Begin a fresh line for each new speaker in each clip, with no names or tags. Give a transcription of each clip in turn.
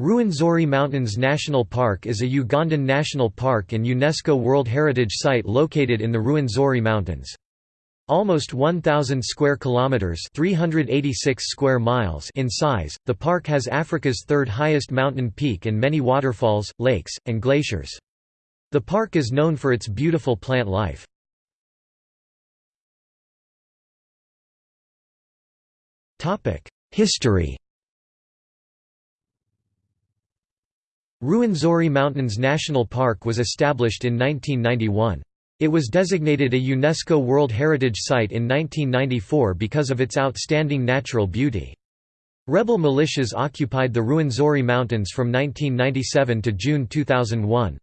Ruwenzori Mountains National Park is a Ugandan national park and UNESCO World Heritage Site located in the Ruwenzori Mountains. Almost 1000 square kilometers, 386 square miles in size, the park has Africa's third highest mountain peak and many waterfalls, lakes, and glaciers. The park is known for its beautiful plant life. Topic: History Ruwenzori Mountains National Park was established in 1991. It was designated a UNESCO World Heritage Site in 1994 because of its outstanding natural beauty. Rebel militias occupied the Ruwenzori Mountains from 1997 to June 2001.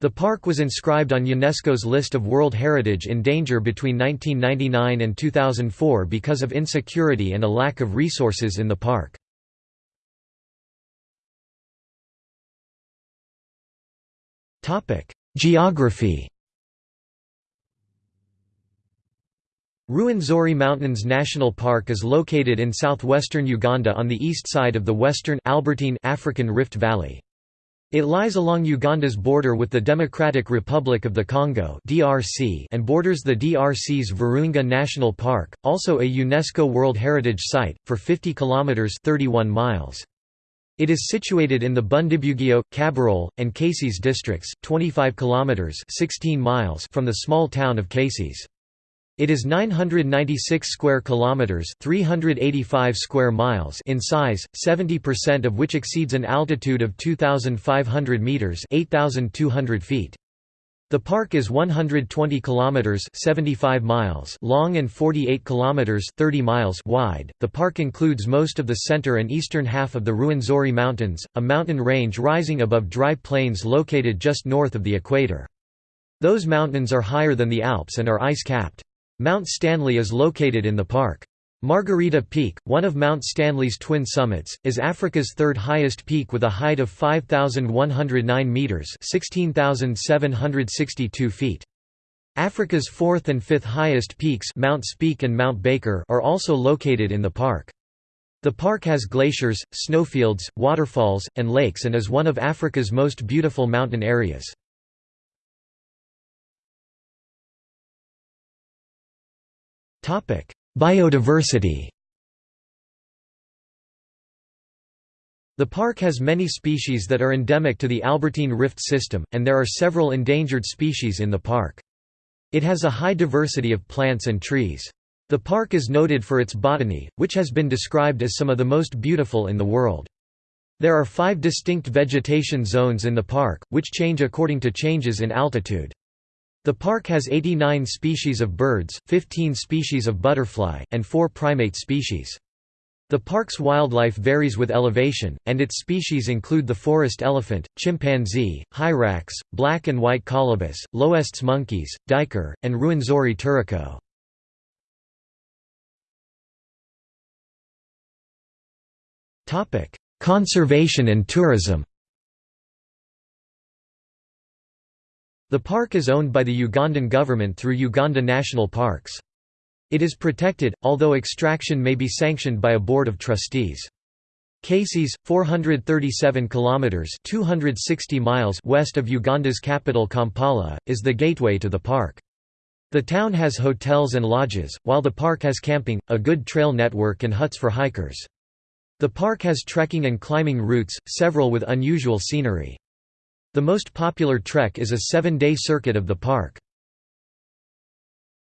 The park was inscribed on UNESCO's list of World Heritage in danger between 1999 and 2004 because of insecurity and a lack of resources in the park. Topic: Geography. Ruwenzori Mountains National Park is located in southwestern Uganda on the east side of the western Albertine African Rift Valley. It lies along Uganda's border with the Democratic Republic of the Congo (DRC) and borders the DRC's Virunga National Park, also a UNESCO World Heritage Site, for 50 kilometers (31 miles). It is situated in the Bundibugyo, Kabarole, and Kasese districts, 25 kilometers (16 miles) from the small town of Kasese. It is 996 square kilometers, 385 square miles in size, 70% of which exceeds an altitude of 2500 meters, 8200 feet. The park is 120 kilometers (75 miles) long and 48 kilometers (30 miles) wide. The park includes most of the center and eastern half of the Ruwenzori Mountains, a mountain range rising above dry plains located just north of the equator. Those mountains are higher than the Alps and are ice-capped. Mount Stanley is located in the park. Margherita Peak, one of Mount Stanley's twin summits, is Africa's third highest peak with a height of 5,109 metres 16,762 feet. Africa's fourth and fifth highest peaks Mount Speke and Mount Baker are also located in the park. The park has glaciers, snowfields, waterfalls, and lakes and is one of Africa's most beautiful mountain areas. Biodiversity The park has many species that are endemic to the Albertine Rift system, and there are several endangered species in the park. It has a high diversity of plants and trees. The park is noted for its botany, which has been described as some of the most beautiful in the world. There are five distinct vegetation zones in the park, which change according to changes in altitude. The park has 89 species of birds, 15 species of butterfly, and 4 primate species. The park's wildlife varies with elevation, and its species include the forest elephant, chimpanzee, hyrax, black and white colobus, L'Hoest's monkeys, duiker, and Ruwenzori turaco. Conservation and tourism The park is owned by the Ugandan government through Uganda National Parks. It is protected, although extraction may be sanctioned by a board of trustees. Kasese, 437 kilometers (260 miles) west of Uganda's capital Kampala, is the gateway to the park. The town has hotels and lodges, while the park has camping, a good trail network and huts for hikers. The park has trekking and climbing routes, several with unusual scenery. The most popular trek is a seven-day circuit of the park.